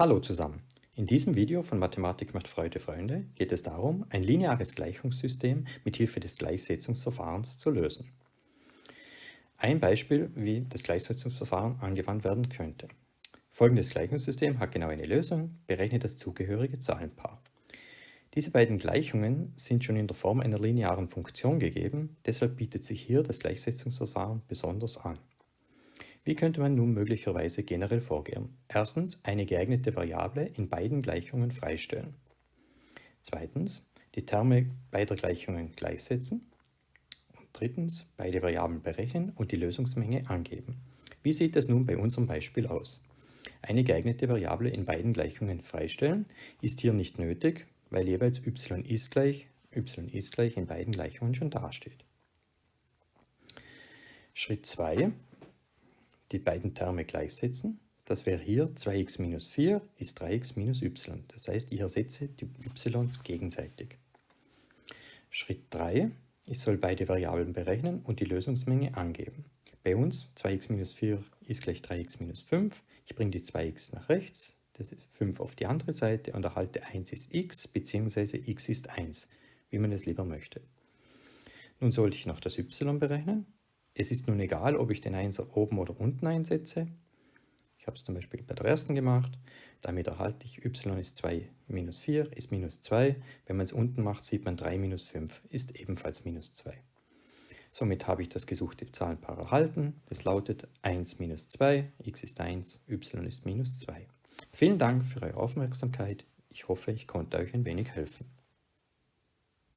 Hallo zusammen. In diesem Video von Mathematik macht Freude Freunde geht es darum, ein lineares Gleichungssystem mit Hilfe des Gleichsetzungsverfahrens zu lösen. Ein Beispiel, wie das Gleichsetzungsverfahren angewandt werden könnte. Folgendes Gleichungssystem hat genau eine Lösung, berechnet das zugehörige Zahlenpaar. Diese beiden Gleichungen sind schon in der Form einer linearen Funktion gegeben, deshalb bietet sich hier das Gleichsetzungsverfahren besonders an. Wie könnte man nun möglicherweise generell vorgehen? Erstens, eine geeignete Variable in beiden Gleichungen freistellen. Zweitens, die Terme beider Gleichungen gleichsetzen. Und drittens, beide Variablen berechnen und die Lösungsmenge angeben. Wie sieht es nun bei unserem Beispiel aus? Eine geeignete Variable in beiden Gleichungen freistellen ist hier nicht nötig, weil jeweils y ist gleich, y ist gleich in beiden Gleichungen schon dasteht. Schritt 2 die beiden Terme gleichsetzen. Das wäre hier 2x minus 4 ist 3x minus y. Das heißt, ich ersetze die y's gegenseitig. Schritt 3. Ich soll beide Variablen berechnen und die Lösungsmenge angeben. Bei uns 2x minus 4 ist gleich 3x minus 5. Ich bringe die 2x nach rechts, das ist 5 auf die andere Seite und erhalte 1 ist x bzw. x ist 1, wie man es lieber möchte. Nun sollte ich noch das y berechnen. Es ist nun egal, ob ich den Einser oben oder unten einsetze. Ich habe es zum Beispiel bei der ersten gemacht. Damit erhalte ich y ist 2 minus 4 ist minus 2. Wenn man es unten macht, sieht man 3 minus 5 ist ebenfalls minus 2. Somit habe ich das gesuchte Zahlenpaar erhalten. Das lautet 1 minus 2, x ist 1, y ist minus 2. Vielen Dank für eure Aufmerksamkeit. Ich hoffe, ich konnte euch ein wenig helfen.